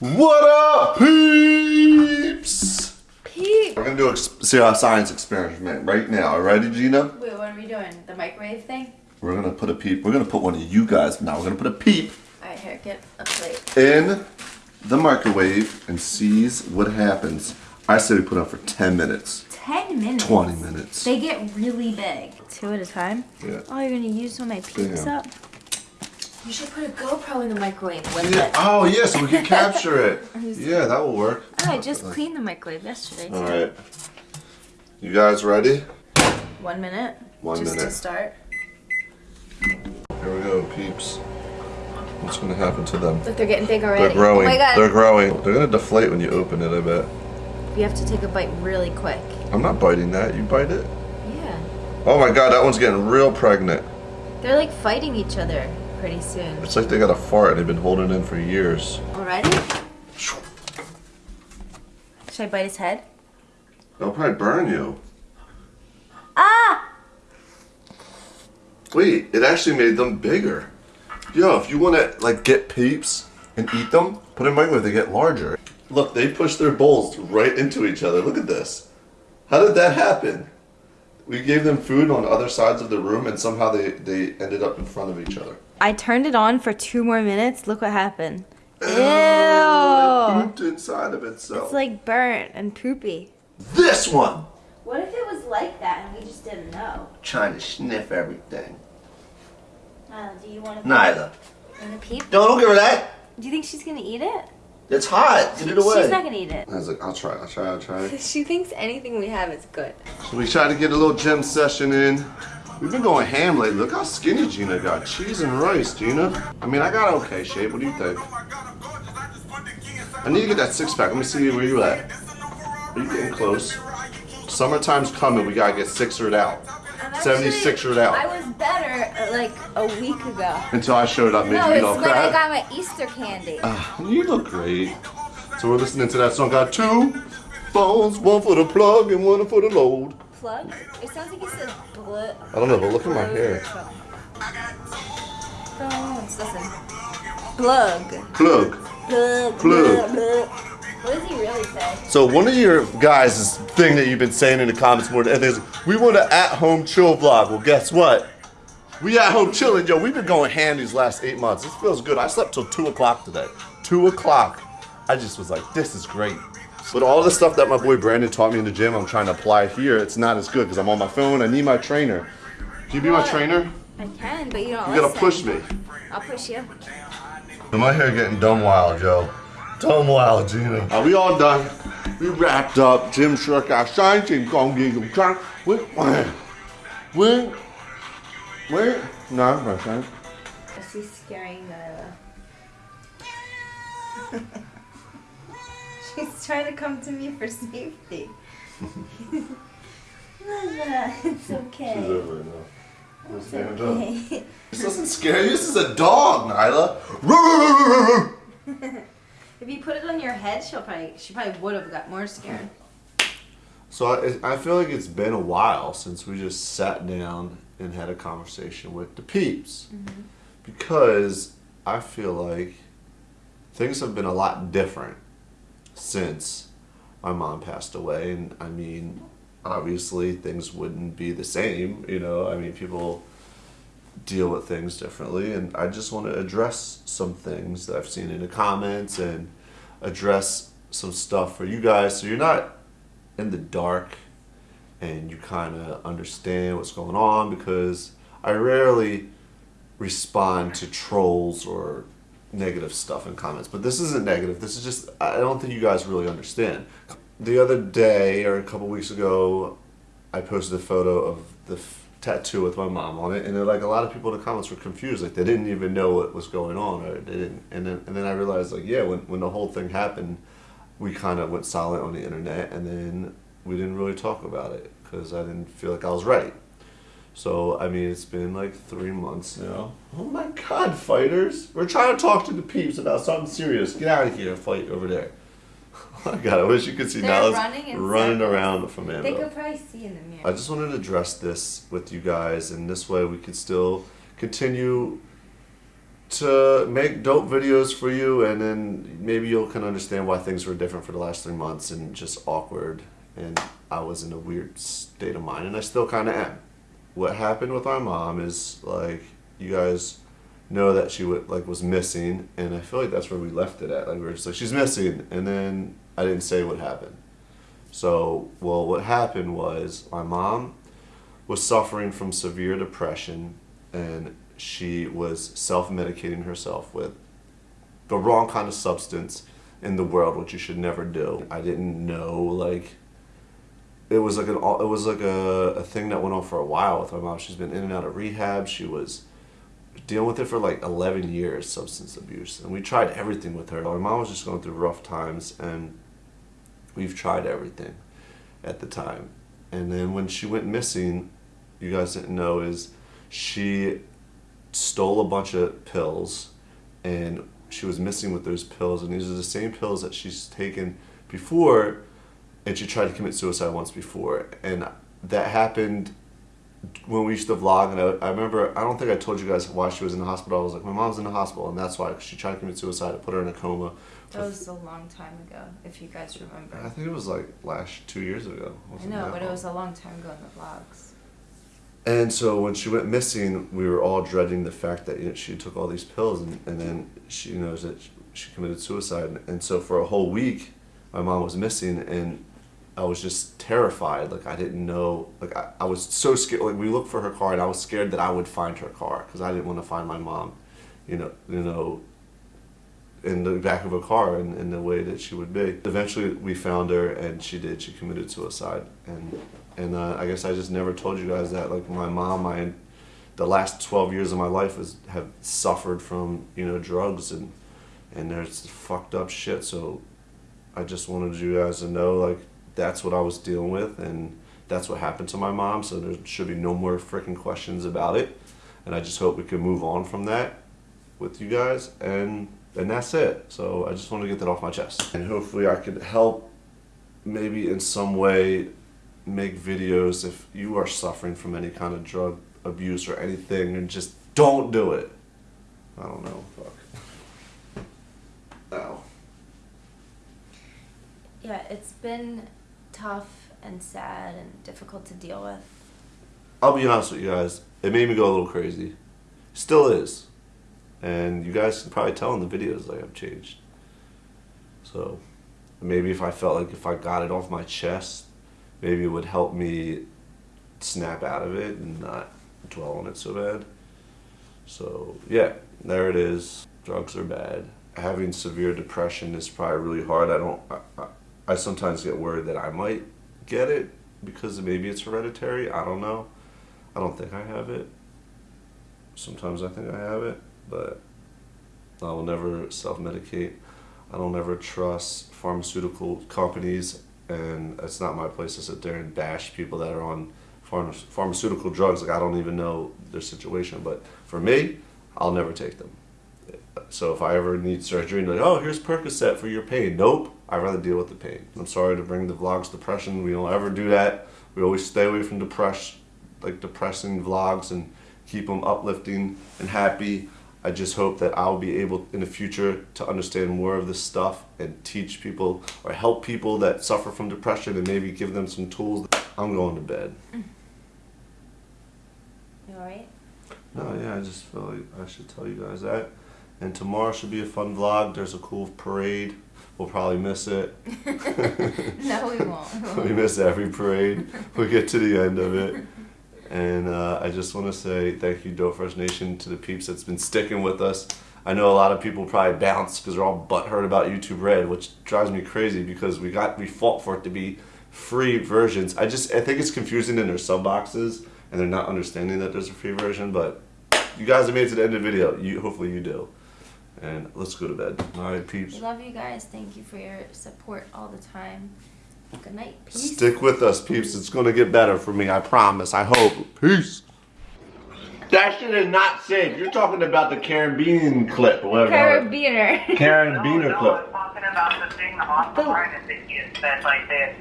What up, peeps? Peep. We're gonna do a ex- see science experiment right now. Ready, Jeana? Wait, what are we doing? The microwave thing? We're gonna put a peep. We're gonna put one of you guys now. We're gonna put a peep Alright, here, get a plate. in the microwave and sees what happens. I say we put it on for 10 minutes, 10 minutes. 20 minutes. They get really big. Two at a time? Yeah. Oh, you're gonna use all my peeps Damn. up? You should put a GoPro in the microwave with Yeah. it. Oh, yeah, so we can capture it. Yeah, that will work. Oh, I just cleaned the microwave yesterday. All right. You guys ready? One minute. One just minute. to start. Here we go, peeps. What's gonna happen to them? Look, they're getting big already. They're oh growing. Oh my god. They're growing. They're gonna deflate when you open it, I bet. You have to take a bite really quick. I'm not biting that. You bite it? Yeah. Oh my god, that one's getting real pregnant. They're like fighting each other pretty soon. It's like they got a fart. They've been holding in for years. Already? Should I bite his head? They'll probably burn you. Ah! Wait, it actually made them bigger. Yo, if you want to like get peeps and eat them, put them in microwave. They get larger. Look, they push their bowls right into each other. Look at this. How did that happen? We gave them food on other sides of the room, and somehow they they ended up in front of each other. I turned it on for two more minutes. Look what happened. Ew! It pooped inside of itself. It's like burnt and poopy. this one. What if it was like that and we just didn't know? Trying to sniff everything. Uh, do you want to Neither. Want to peep? No, don't give her that. Do you think she's gonna eat it? It's hot. Get it away. She's not gonna eat it. I was like, I'll try. I'll try. I'll try. She thinks anything we have is good. So we tried to get a little gym session in. We've been going ham lately. Look how skinny Jeana got. Cheese and rice, Jeana. I mean, I got okay shape. What do you think? I need to get that six pack. Let me see where you at. Are you getting close? Summertime's coming. We gotta get sixered out. 76ered out. I was better uh, like a week ago. Until I showed up, made No, you eat it's all when I got my Easter candy. Ah, you look great. So we're listening to that song. Got two phones, one for the plug and one for the load. Plug? It sounds like it says bl- I don't know, but look at my hair. Phones, listen. Plug. Plug. Plug. Plug. plug. What does he really say? So one of your guys' thing that you've been saying in the comments more than anything is, we want an at-home chill vlog. Well, guess what? We at home chilling, yo. We've been going ham these last eight months. This feels good. I slept till two o'clock today. Two o'clock. I just was like, this is great. But all the stuff that my boy Brandon taught me in the gym, I'm trying to apply here. It's not as good because I'm on my phone. I need my trainer. Can you be my trainer? I can, but you don't You gotta push me. I'll push you. My hair getting dumb wild, Joe. Dumb wild, Jeana. Are we all done? We wrapped up. Jim Shrek, our shine Jim get you trying. Wait, wait, wait. No, my friend. Is he scaring Nyla? She's trying to come to me for safety. Nyla, it's okay. She's over it now. It's okay. This doesn't scare you. This is a dog, Nyla. if you put it on your head, she'll probably she probably would have got more scared. So I, I feel like it's been a while since we just sat down and had a conversation with the peeps. Mm-hmm. Because I feel like things have been a lot different since my mom passed away. And I mean, obviously things wouldn't be the same, you know, I mean, people deal with things differently. And I just want to address some things that I've seen in the comments and address some stuff for you guys so you're not in the dark and you kind of understand what's going on because I rarely respond to trolls or negative stuff in comments. But this isn't negative. This is just, I don't think you guys really understand. The other day or a couple weeks ago, I posted a photo of the tattoo with my mom on it, and like a lot of people in the comments were confused, like they didn't even know what was going on, or they didn't. And then, and then I realized, like, yeah, when when the whole thing happened, we kind of went silent on the internet, and then we didn't really talk about it because I didn't feel like I was right. So I mean, it's been like three months now. Oh my God, fighters! We're trying to talk to the peeps about something serious. Get out of here, fight over there. Oh my God, I wish you could see They're Nala's running running around from Fernando. They could probably see in the mirror. I just wanted to address this with you guys, and this way we could still continue to make dope videos for you, and then maybe you'll can understand why things were different for the last three months and just awkward. And I was in a weird state of mind, and I still kind of am. What happened with our mom is like you guys know that she would like was missing, and I feel like that's where we left it at. Like we were just like she's missing, and then I didn't say what happened. So well, what happened was my mom was suffering from severe depression, and she was self-medicating herself with the wrong kind of substance in the world, which you should never do. I didn't know like it was like an it was like a, a thing that went on for a while with my mom. She's been in and out of rehab. She was dealing with it for like 11 years, substance abuse, and we tried everything with her. My mom was just going through rough times, and we've tried everything at the time. And then when she went missing, you guys didn't know is she stole a bunch of pills, and she was missing with those pills, and these are the same pills that she's taken before and she tried to commit suicide once before, and that happened when we used to vlog. And I, I, remember, I don't think I told you guys why she was in the hospital. I was like, my mom's in the hospital, and that's why she tried to commit suicide. I put her in a coma. That was a long time ago, if you guys remember. I think it was like last two years ago. I know, but long. it was a long time ago in the vlogs. And so when she went missing, we were all dreading the fact that you know, she took all these pills, and, and then she knows that she committed suicide. And so for a whole week, my mom was missing, and I was just terrified. Like I didn't know. Like I, I was so scared. Like we looked for her car, and I was scared that I would find her car because I didn't want to find my mom. You know, you know, in the back of a car in, in the way that she would be. Eventually, we found her, and she did. She committed suicide, and and uh, I guess I just never told you guys that. Like my mom, my the last twelve years of my life has have suffered from you know drugs and and there's fucked up shit. So I just wanted you guys to know like that's what I was dealing with, and that's what happened to my mom. So there should be no more freaking questions about it. And I just hope we can move on from that with you guys, and and that's it. So I just want to get that off my chest, and hopefully I could help, maybe in some way, make videos if you are suffering from any kind of drug abuse or anything, and just don't do it. I don't know. Fuck. Ow. Yeah, it's been tough and sad and difficult to deal with? I'll be honest with you guys. It made me go a little crazy. Still is. And you guys can probably tell in the videos like I've changed. So maybe if I felt like if I got it off my chest, maybe it would help me snap out of it and not dwell on it so bad. So yeah, there it is. Drugs are bad. Having severe depression is probably really hard. I don't. I, sometimes get worried that I might get it because maybe it's hereditary. I don't know. I don't think I have it. Sometimes I think I have it, but I will never self-medicate. I don't ever trust pharmaceutical companies, and it's not my place to sit there and bash people that are on pharma pharmaceutical drugs. Like I don't even know their situation, but for me, I'll never take them. So if I ever need surgery, like, oh, here's Percocet for your pain. Nope, I'd rather deal with the pain. I'm sorry to bring the vlogs depression. We don't ever do that. We always stay away from depress, like depressing vlogs and keep them uplifting and happy. I just hope that I'll be able in the future to understand more of this stuff and teach people or help people that suffer from depression and maybe give them some tools. I'm going to bed. You alright? No, yeah, I just feel like I should tell you guys that. And tomorrow should be a fun vlog. There's a cool parade. We'll probably miss it. no, we won't. we miss every parade. We get to the end of it. And uh, I just want to say thank you, Dope Fresh Nation, to the peeps that's been sticking with us. I know a lot of people probably bounce because they're all butthurt about YouTube Red, which drives me crazy because we got we fought for it to be free versions. I just I think it's confusing in their sub boxes and they're not understanding that there's a free version. But you guys have made it to the end of the video. You hopefully you do. And let's go to bed. All right, peeps. We love you guys. Thank you for your support all the time. Good night. Peace. Stick with us, peeps. It's going to get better for me. I promise. I hope. Peace. That shit is not safe. You're talking about the Caribbean clip or whatever. Carabiner. Carabiner no, clip. No, talking about the thing the hospital trying to think you said like this.